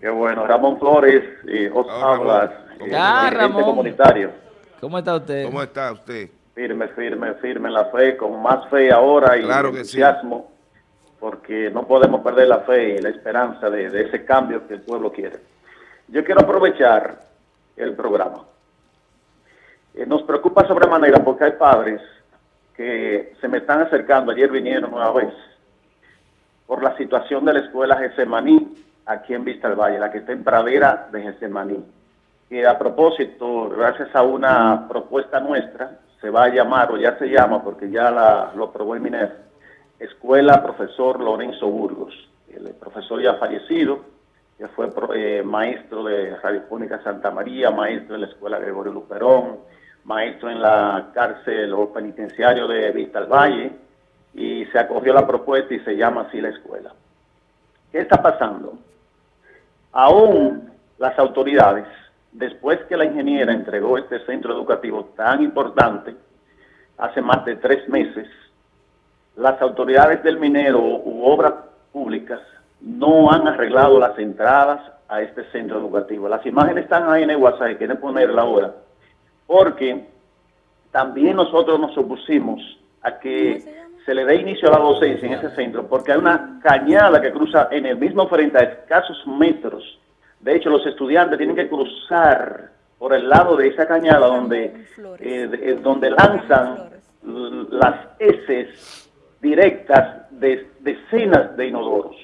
Qué bueno. Ramón Flores, os Ah, Ramón. hablas, ¿Cómo eh, está? Ah, Ramón. comunitario. ¿Cómo está usted? ¿Cómo está usted? Firme, firme, firme en la fe, con más fe ahora y Claro que sí. entusiasmo, porque no podemos perder la fe y la esperanza de, de ese cambio que el pueblo quiere. Yo quiero aprovechar el programa. Eh, nos preocupa sobremanera porque hay padres que se me están acercando, ayer vinieron una vez, por la situación de la escuela Gesemaní, aquí en Vista del Valle, la que está en pradera de Gesemaní. Y a propósito, gracias a una propuesta nuestra, se va a llamar, o ya se llama, porque ya la, lo aprobó el MINER, Escuela Profesor Lorenzo Burgos. El profesor ya fallecido, que fue eh, maestro de Radiofónica Santa María, maestro de la Escuela Gregorio Luperón, maestro en la cárcel o penitenciario de Vista del Valle, y se acogió la propuesta y se llama así la escuela. ¿Qué está pasando? Aún las autoridades, después que la ingeniera entregó este centro educativo tan importante, hace más de tres meses, las autoridades del minero u obras públicas no han arreglado las entradas a este centro educativo. Las imágenes están ahí en el WhatsApp, quieren ponerla ahora, porque también nosotros nos opusimos a que se le dé inicio a la docencia en ese centro, porque hay una cañada que cruza en el mismo frente a escasos metros. De hecho, los estudiantes tienen que cruzar por el lado de esa cañada donde, eh, eh, donde lanzan las heces directas de decenas de inodoros.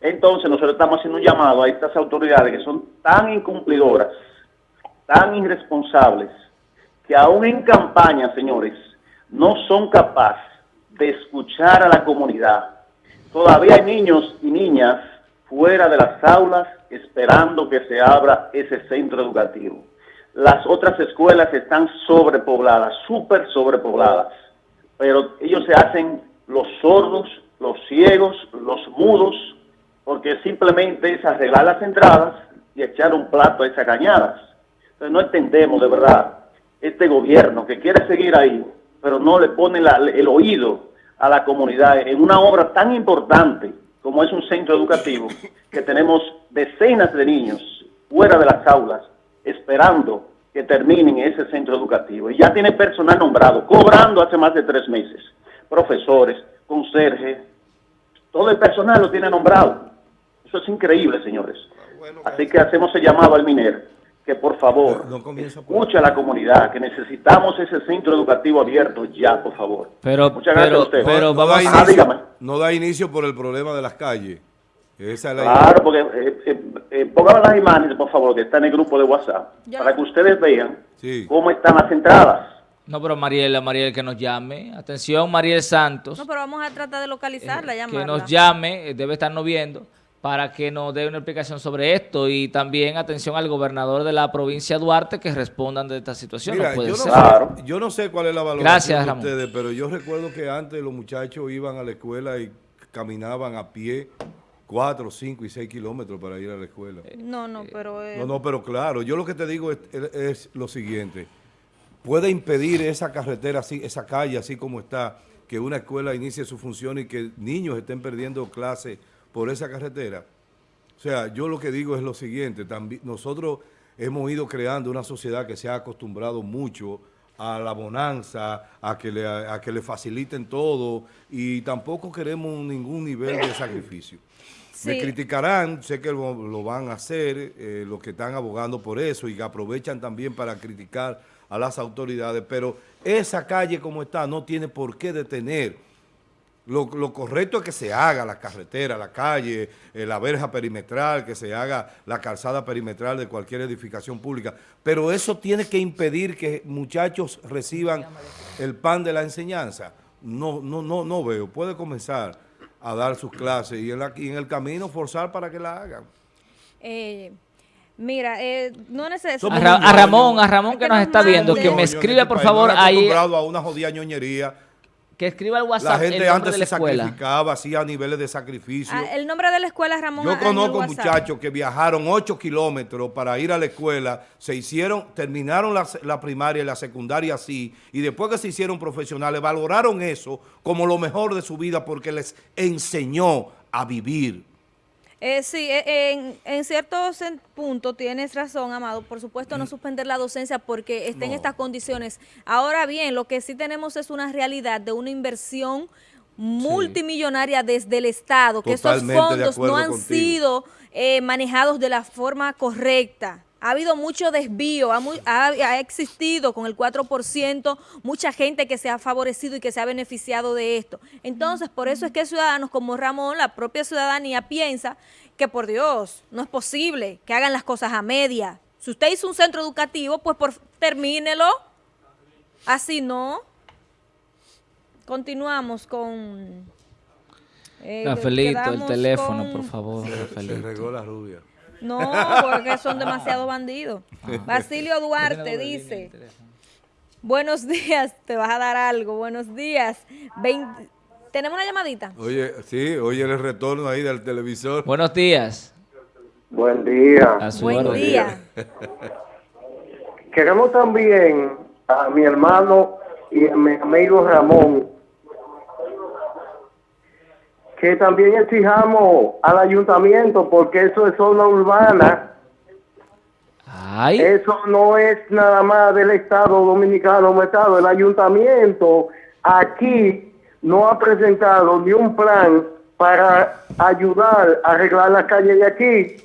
Entonces nosotros estamos haciendo un llamado a estas autoridades que son tan incumplidoras, tan irresponsables, que aún en campaña, señores, no son capaces de escuchar a la comunidad. Todavía hay niños y niñas fuera de las aulas esperando que se abra ese centro educativo. Las otras escuelas están sobrepobladas, súper sobrepobladas, pero ellos se hacen los sordos, los ciegos, los mudos, porque simplemente es arreglar las entradas y echar un plato a esas cañadas. Entonces no entendemos de verdad este gobierno que quiere seguir ahí, pero no le pone la- el oído a la comunidad en una obra tan importante como es un centro educativo, que tenemos decenas de niños fuera de las aulas esperando que terminen ese centro educativo. Y ya tiene personal nombrado, cobrando hace más de tres meses. Profesores, conserje, todo el personal lo tiene nombrado. Eso es increíble, señores. Así que hacemos el llamado al MINER, que por favor No por- escuche a la comunidad, que necesitamos ese centro educativo abierto ya, por favor. Pero, Muchas gracias pero, a usted. pero no, vamos da a... Ah, inicio, dígame. no da inicio por el problema de las calles. Esa es la Claro, porque eh, eh, eh, pongan las imágenes, por favor, que está en el grupo de WhatsApp, Ya. para que ustedes vean Sí. cómo están las entradas. No, pero Mariela, Mariel que nos llame. Atención, Mariel Santos. No, pero vamos a tratar de localizarla, eh, llamarla. que nos llame, eh, debe estarnos viendo, para que nos dé una explicación sobre esto. Y también atención al gobernador de la provincia de Duarte que respondan de esta situación. Mira, no puede yo, no ser. Claro. sé, yo no sé cuál es la valoración Gracias, de Ramón. ustedes, pero yo recuerdo que antes los muchachos iban a la escuela y caminaban a pie cuatro, cinco y seis kilómetros para ir a la escuela. No, no, pero... eh, No, no, pero claro, yo lo que te digo es, es lo siguiente. Puede impedir esa carretera, así, esa calle así como está, que una escuela inicie su función y que niños estén perdiendo clases por esa carretera. O sea, yo lo que digo es lo siguiente, también nosotros hemos ido creando una sociedad que se ha acostumbrado mucho a la bonanza, a que le, a que le faciliten todo y tampoco queremos ningún nivel de sacrificio. Me criticarán, sé que lo, lo van a hacer, eh, los que están abogando por eso y que aprovechan también para criticar a las autoridades, pero esa calle como está no tiene por qué detener. Lo, lo correcto es que se haga la carretera, la calle, eh, la verja perimetral, que se haga la calzada perimetral de cualquier edificación pública, pero eso tiene que impedir que muchachos reciban el pan de la enseñanza. No, no, no, no veo. Puede comenzar a dar sus clases y en, la- y en el camino forzar para que la hagan. eh, mira, eh, no necesito... A, Ra- a Ramón, a Ramón que que nos nos está viendo, que me este por favor ahí, acostumbrado a una jodida ñoñería. Que escriba el La WhatsApp el gente nombre antes de la se escuela. sacrificaba, hacía niveles de sacrificio. Ah, el nombre de la escuela es Ramón. Yo el conozco muchachos que viajaron 8 kilómetros para ir a la escuela, se hicieron, terminaron la, la primaria y la secundaria así, y después que se hicieron profesionales, valoraron eso como lo mejor de su vida porque les enseñó a vivir. Eh, sí, eh, en, en ciertos puntos tienes razón, Amado. Por supuesto, no suspender la docencia porque está en estas condiciones. Ahora bien, lo que sí tenemos es una realidad de una inversión multimillonaria desde el Estado, que esos Totalmente fondos no han contigo. sido eh, manejados de la forma correcta. Ha habido mucho desvío, ha, mu- ha- ha existido con el 4% mucha gente que se ha favorecido y que se ha beneficiado de esto. Entonces, por eso es que ciudadanos como Ramón, la propia ciudadanía piensa que por Dios, no es posible que hagan las cosas a media. Si usted hizo un centro educativo, pues por, termínelo. Así no. Continuamos con... eh, Rafaelito, el teléfono, con- por favor, Se regó la rubia. No, porque son demasiados bandidos. Basilio Duarte dice, buenos días, te vas a dar algo, buenos días. Vein- ¿Tenemos una llamadita? Oye, sí, oye el retorno ahí del televisor. Buenos días. Buen día. Buen día. Queremos también a mi hermano y a mi amigo Ramón que también exijamos al ayuntamiento porque eso es zona urbana. Ay, Eso no es nada más del Estado Dominicano, Estado. El ayuntamiento aquí no ha presentado ni un plan para ayudar a arreglar las calles de aquí.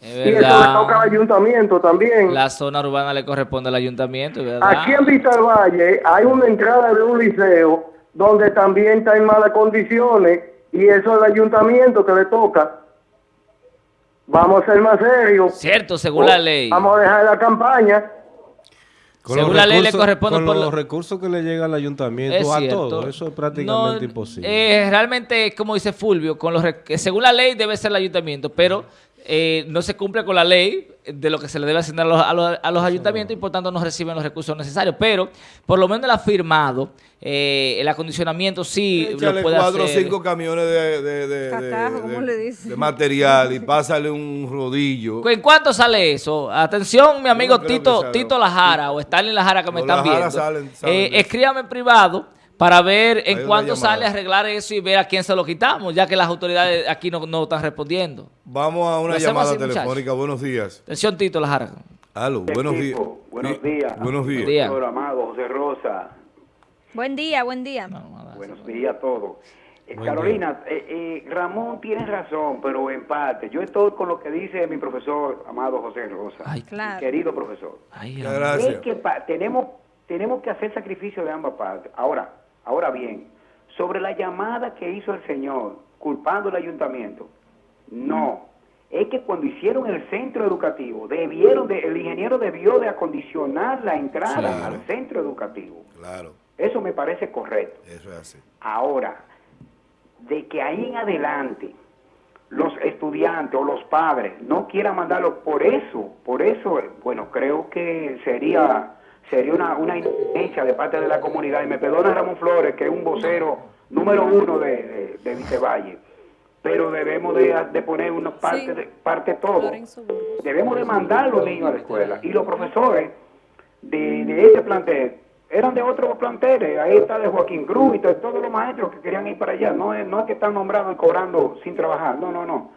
es Y eso le toca al ayuntamiento también. La zona urbana le corresponde al ayuntamiento. Aquí en Vista Valle hay una entrada de un liceo donde también está en malas condiciones y eso es el ayuntamiento que le toca. Vamos a ser más serios. Cierto, según la ley. Vamos a dejar la campaña. Con Según la ley le corresponde con por los lo- recursos que le llega al ayuntamiento Es a cierto. todo, eso es prácticamente No, imposible. eh, realmente, como dice Fulvio, con los rec- que según la ley debe ser el ayuntamiento, pero eh, no se cumple con la ley de lo que se le debe asignar a los, a los- a los ayuntamientos y por tanto no reciben los recursos necesarios. Pero por lo menos el afirmado, eh, el acondicionamiento sí Échale lo puede cuatro o cinco camiones de, de, de- Cacajo, de- ¿cómo de- le dice? de material y pásale un rodillo. ¿En cuánto sale eso? Atención, mi amigo no Tito. Tito Lajara o Stalin Lajara que me están Lajara viendo. salen- salen Eh, escríbame en privado para ver en llamada. sale arreglar eso y ver a quién se lo quitamos, ya que las autoridades aquí no, no están respondiendo. Vamos a una llamada así, muchachos. telefónica. Buenos días. Atención, Tito Lajara. Aló, buenos días. Equipo, buenos días. Buenos días. Día. Doctor Amado, José Rosa, Buen día, buen día. buenos días a todos. Eh, Carolina, eh, eh, Ramón tiene razón, pero en parte. Yo estoy con lo que dice mi profesor, Amado José Rosa, Ay. Claro. querido profesor. Ay, gracias. Es que tenemos, tenemos que hacer sacrificio de ambas partes. Ahora, ahora bien, sobre la llamada que hizo el señor culpando al ayuntamiento, no. Es que cuando hicieron el centro educativo, debieron de, el ingeniero debió de acondicionar la entrada Claro. al centro educativo. Claro, Eso me parece correcto. eso es así. Ahora, de que ahí en adelante los estudiantes o los padres no quieran mandarlo por eso, por eso, eh, bueno, creo que sería sería una, una de parte de la comunidad. Y me perdona Ramón Flores, que es un vocero número uno de, de, de Vicevalle, pero debemos de, de poner una parte, Sí. de, parte todo. Debemos de mandar a los niños a la escuela. Y los profesores de, de este plantel eran de otros planteles. Ahí está de Joaquín Cruz y to- todos los maestros que querían ir para allá. No es, no es que están nombrados y cobrando sin trabajar. No, no, no.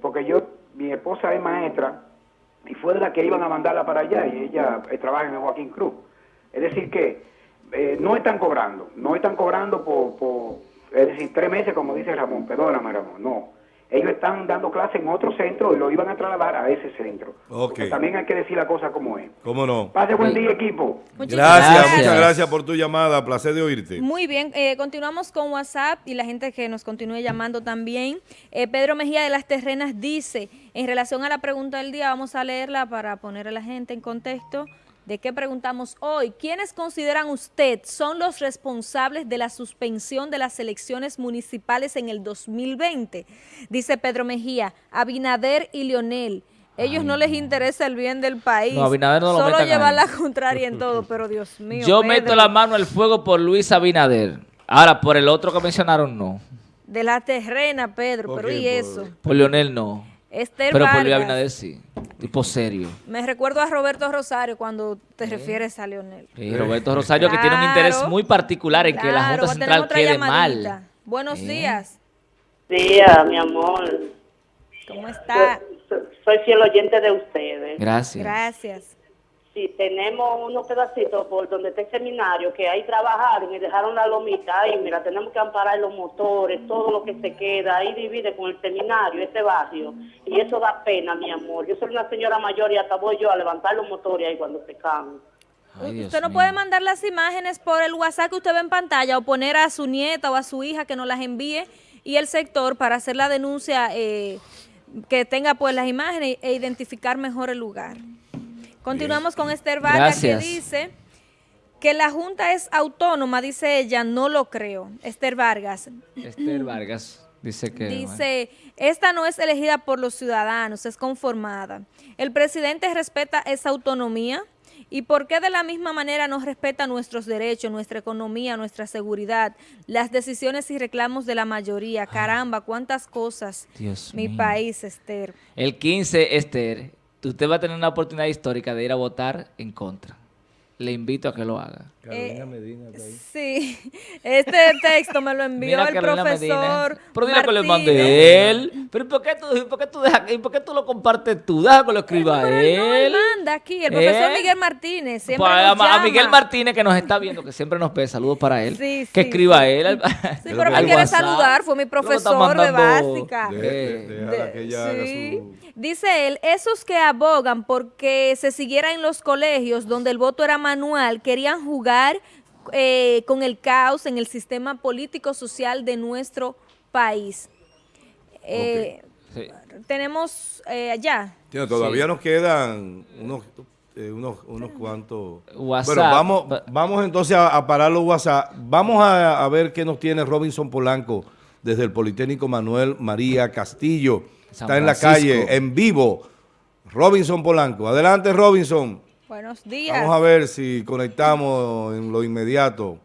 Porque yo, mi esposa es maestra y fue de la que iban a mandarla para allá y ella eh, trabaja en Joaquín Cruz. Es decir que eh, no están cobrando, no están cobrando por, por, es decir, tres meses como dice Ramón, perdóname Ramón, no. Ellos están dando clase en otro centro y lo iban a trasladar a ese centro. También hay que decir la cosa como es. ¿Cómo no? Pase buen día equipo. Muchísimas Gracias, Gracias. muchas gracias por tu llamada. Placer de oírte. Muy bien, eh, continuamos con WhatsApp y la gente que nos continúe llamando también. Eh, Pedro Mejía de las Terrenas dice, en relación a la pregunta del día, vamos a leerla para poner a la gente en contexto de qué preguntamos hoy. ¿Quiénes consideran usted son los responsables de la suspensión de las elecciones municipales en el 2020? Dice Pedro Mejía, Abinader y Leonel. Ellos no les interesa el bien del país. No, Abinader no lo Solo llevar la contraria en todo, pero Dios mío. Yo Pedro. meto la mano al fuego por Luis Abinader. Ahora, por el otro que mencionaron, no. De la terrena, Pedro, ¿Por pero quién? ¿y Por- eso? Por Leonel, no. Esther Pero por Luis. Abinader, sí. Tipo serio. Me recuerdo a Roberto Rosario cuando te refieres a Leonel. Sí, Roberto Rosario, que tiene un interés muy particular en que la Junta Central quede llamadita. mal. Buenos Eh. días. día, mi amor. ¿Cómo está? Soy, soy fiel oyente de ustedes. Gracias. Gracias. Sí, tenemos unos pedacitos por donde está el seminario que ahí trabajaron y dejaron la lomita ahí. Mira, tenemos que amparar los motores, todo lo que se queda. Ahí divide con el seminario, ese barrio. Y eso da pena, mi amor. Yo soy una señora mayor y hasta voy yo a levantar los motores ahí cuando se caen. Ay, usted no mío. puede mandar las imágenes por el WhatsApp que usted ve en pantalla o poner a su nieta o a su hija que nos las envíe y el sector para hacer la denuncia eh, que tenga pues las imágenes e identificar mejor el lugar. Continuamos con Esther Vargas Gracias. que dice que la Junta es autónoma, dice ella, no lo creo. Esther Vargas. Esther Vargas dice que... bueno. Dice, esta no es elegida por los ciudadanos, es conformada. El presidente respeta esa autonomía. ¿Y por qué de la misma manera no respeta nuestros derechos, nuestra economía, nuestra seguridad, las decisiones y reclamos de la mayoría? Caramba, cuántas cosas. Dios Mi mío. país, Esther. El 15, Esther, usted va a tener una oportunidad histórica de ir a votar en contra. Le invito a que lo haga. Carolina Medina está ahí. Sí, este texto me lo envió Mira el Carolina profesor. Medina. Pero dile que Martínez. mande él. Pero ¿y ¿por qué tú, por qué tú, dejas- y por qué tú lo compartes tú? Deja que lo escriba Pero él no, él manda aquí, el profesor ¿Eh? Miguel Martínez. Siempre Pues, nos a, a Miguel llama. Martínez que nos está viendo, que siempre nos ve, saludos para él. Sí, que sí, escriba sí. él. al- Sí, pero me quiere saludar, fue mi profesor de básica. De- de- Dice él, esos que abogan porque se siguiera en los colegios donde el voto era manual, querían jugar eh, con el caos en el sistema político-social de nuestro país. Eh, Sí. Tenemos eh, allá. Tiene, todavía nos quedan unos, eh, unos, unos cuantos. WhatsApp. Bueno, vamos, Va- vamos entonces a, a parar los WhatsApp. Vamos a, a ver qué nos tiene Robinson Polanco desde el Politécnico Manuel María Castillo. San Está en la calle, en vivo. Robinson Polanco. Adelante, Robinson. Buenos días. Vamos a ver si conectamos en lo inmediato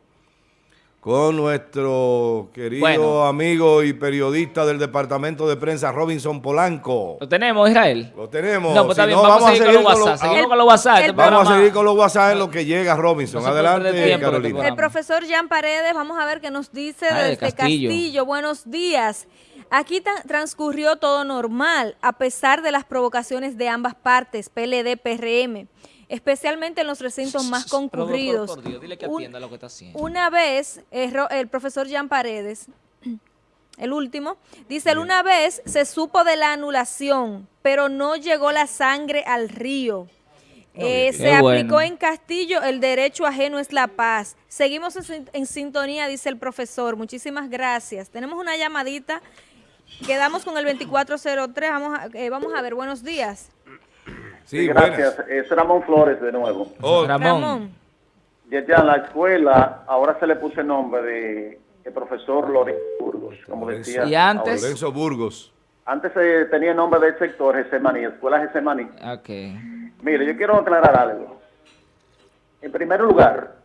con nuestro querido Bueno. amigo y periodista del Departamento de Prensa, Robinson Polanco. ¿Lo tenemos, Israel? Lo tenemos. No, pues está Si bien, no, vamos, a seguir con los WhatsApp. Seguimos El- con los WhatsApp. el- este Vamos a seguir con los WhatsApp en lo que llega Robinson. No Adelante, tiempo, Carolina. El profesor Jean Paredes, vamos a ver qué nos dice de desde Castillo. Castillo. Buenos días. Aquí transcurrió todo normal, a pesar de las provocaciones de ambas partes, PLD, PRM, especialmente en los recintos más por- concurridos. por Dios, dile que atienda lo que está haciendo. Una vez, eh, el profesor Jean Paredes, el último, dice, "El una vez se supo de la anulación, pero no llegó la sangre al río. Eh, se aplicó bueno. en Castillo, el derecho ajeno es la paz. Seguimos en sintonía, dice el profesor. Muchísimas gracias. Tenemos una llamadita. Quedamos con el 2403. Vamos a, eh, vamos a ver, buenos días. Sí, Gracias. buenas. Es Ramón Flores de nuevo. Oh, Ramón. Ramón. Ya, ya la escuela, ahora se le puso el nombre de el profesor Lorenzo Burgos, como decía. Y antes- Lorenzo Burgos. Antes se tenía el nombre del sector Gesemaní, Escuela Gesemaní. Ok. Mire, yo quiero aclarar algo. En primer lugar,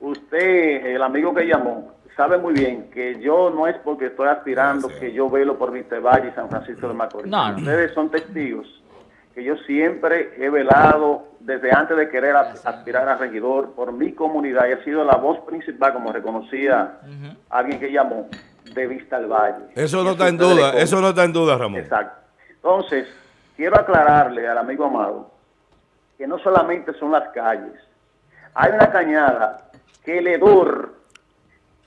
usted, el amigo que llamó, sabe muy bien que yo no es porque estoy aspirando que yo velo por Valle y San Francisco de Macorís. No, no. Ustedes son testigos que yo siempre he velado desde antes de querer as- aspirar a regidor por mi comunidad y ha sido la voz principal, como reconocía alguien que llamó, de Vista al Valle. Eso no está en duda, eso no está en duda, Ramón. Exacto. Entonces, quiero aclararle al amigo Amado que no solamente son las calles. Hay una cañada que el hedor,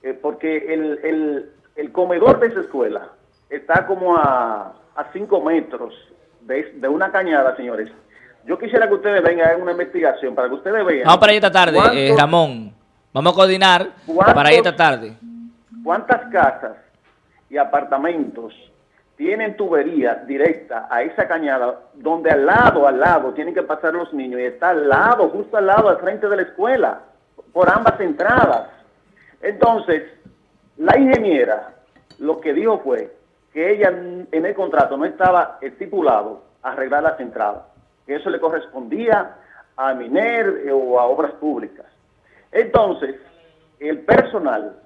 eh, porque el, el- el comedor de esa escuela está como a, a cinco metros de, de una cañada, señores. Yo quisiera que ustedes vengan a una investigación para que ustedes vean. Vamos para ahí esta tarde, eh, Ramón. Vamos a coordinar ¿Cuántos- para ahí esta tarde. ¿Cuántas casas y apartamentos tienen tubería directa a esa cañada donde al lado, al lado, tienen que pasar los niños y está al lado, justo al lado, al frente de la escuela, por ambas entradas? Entonces, la ingeniera lo que dijo fue que ella en el contrato no estaba estipulado arreglar las entradas, que eso le correspondía a Miner eh, o a obras públicas. Entonces, el personal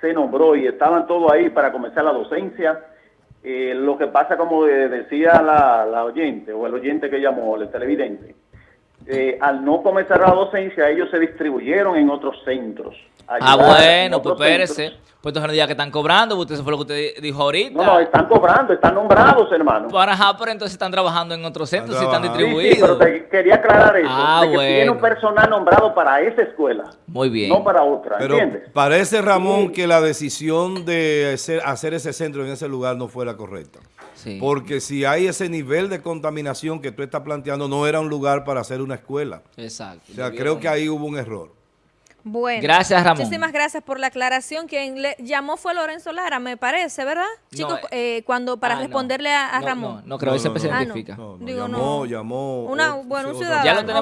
se nombró y estaban todos ahí para comenzar la docencia. Eh, lo que pasa, como de- decía la, la oyente o el oyente que llamó, el televidente, eh, al no comenzar la docencia, ellos se distribuyeron en otros centros. Ah, bueno, pues espérese. Pues entonces no diga que están cobrando, porque eso fue lo que usted dijo ahorita. No, no, están cobrando, están nombrados, hermano. Para ajá, pero entonces están trabajando en otros centros y están trabajando. Sí, sí, distribuidos. pero te quería aclarar eso, Ah, de que tiene un personal nombrado para esa escuela, Muy bien. no para otra, Pero ¿entiendes? parece, Ramón, que la decisión de hacer, hacer ese centro en ese lugar no fue la correcta. Sí. Porque si hay ese nivel de contaminación que tú estás planteando, no era un lugar para hacer una escuela. Exacto. O sea, creo que ahí hubo un error. Bueno. Gracias, Ramón. Muchísimas gracias por la aclaración. Quien le llamó fue Lorenzo Lara, me parece, ¿verdad? No, Chicos, eh, eh, cuando para Ah, no. responderle a, a No, Ramón. No, no creo, no, se no. No. identifica. No, no, Digo, llamó, no. llamó. Una- bueno, un ciudadano. Ya lo tenemos